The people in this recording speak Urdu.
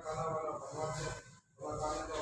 کالا والا بھگوان سے